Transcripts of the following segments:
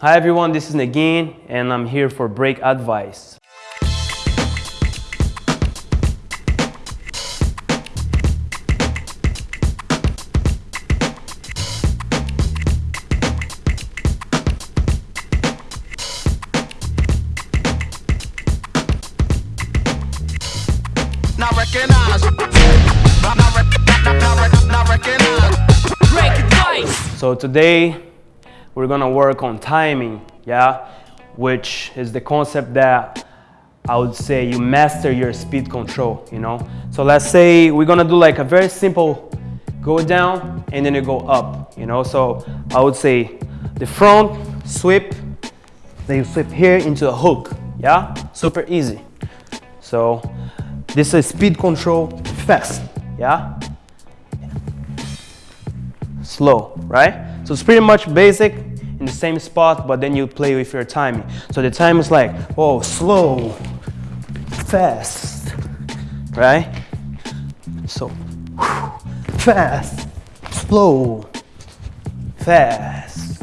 Hi everyone, this is Neguin and I'm here for break advice. Not recognize. Not, not, not, not, not recognize. Break advice. So today we're gonna work on timing, yeah? Which is the concept that I would say you master your speed control, you know? So let's say we're gonna do like a very simple go down and then you go up, you know? So I would say the front sweep, then you sweep here into a hook, yeah? Super easy. So this is speed control fast, yeah? slow, right? So it's pretty much basic the same spot, but then you play with your timing. So the time is like, oh, slow, fast, right? So fast, slow, fast,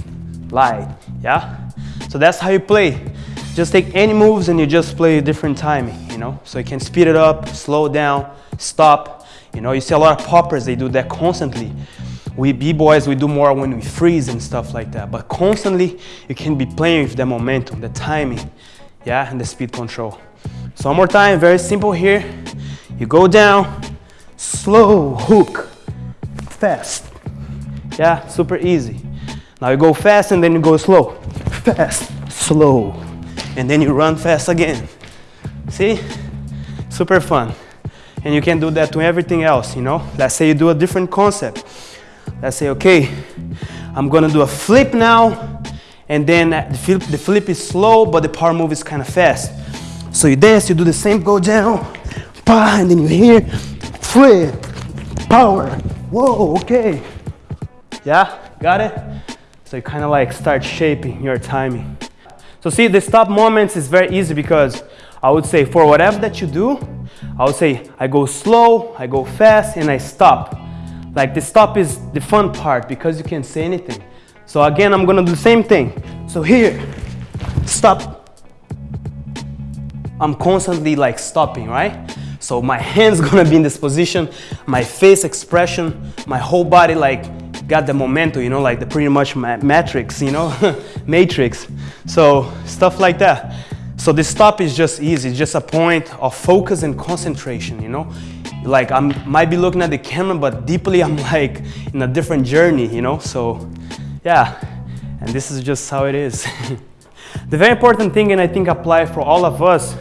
light, yeah? So that's how you play. Just take any moves and you just play different timing, you know? So you can speed it up, slow down, stop. You know, you see a lot of poppers, they do that constantly we b-boys we do more when we freeze and stuff like that. But constantly you can be playing with the momentum the timing yeah and the speed control. So one more time very simple here. You go down slow hook fast. Yeah super easy. Now you go fast and then you go slow. Fast slow. And then you run fast again. See? Super fun. And you can do that to everything else you know? Let's say you do a different concept Let's say, okay, I'm gonna do a flip now, and then the flip, the flip is slow, but the power move is kind of fast. So you dance, you do the same, go down, bah, and then you hear, flip, power, whoa, okay. Yeah, got it? So you kind of like start shaping your timing. So see, the stop moments is very easy because I would say for whatever that you do, I would say I go slow, I go fast, and I stop. Like the stop is the fun part because you can't say anything. So again, I'm gonna do the same thing. So here, stop. I'm constantly like stopping, right? So my hand's gonna be in this position, my face expression, my whole body like got the momentum, you know, like the pretty much ma matrix, you know, matrix. So stuff like that. So the stop is just easy, just a point of focus and concentration, you know like I might be looking at the camera, but deeply I'm like in a different journey, you know? So yeah, and this is just how it is. the very important thing, and I think apply for all of us,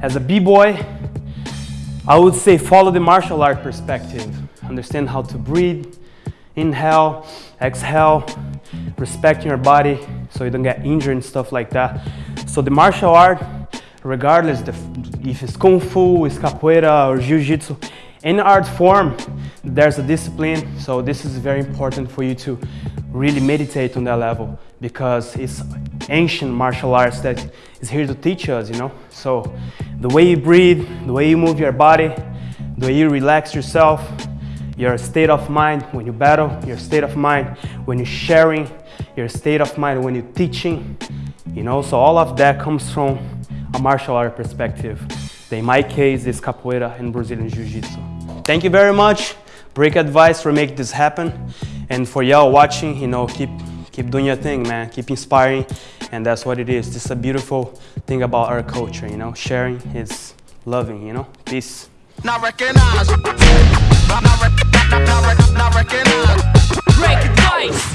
as a b-boy, I would say follow the martial art perspective. Understand how to breathe, inhale, exhale, respect your body so you don't get injured and stuff like that. So the martial art regardless if it's Kung Fu, it's Capoeira or Jiu-Jitsu, any art form, there's a discipline. So this is very important for you to really meditate on that level because it's ancient martial arts that is here to teach us, you know? So the way you breathe, the way you move your body, the way you relax yourself, your state of mind when you battle, your state of mind when you're sharing, your state of mind when you're teaching, you know? So all of that comes from a martial art perspective. In my case, it's capoeira and Brazilian Jiu-Jitsu. Thank you very much. Break advice for make this happen. And for y'all watching, you know, keep, keep doing your thing, man. Keep inspiring. And that's what it is. This is a beautiful thing about our culture, you know. Sharing is loving, you know. Peace. Not. Not, not, not, not, not. Break advice.